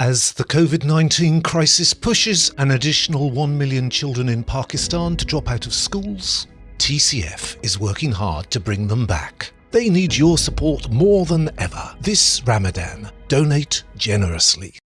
As the COVID-19 crisis pushes an additional 1 million children in Pakistan to drop out of schools, TCF is working hard to bring them back. They need your support more than ever. This Ramadan, donate generously.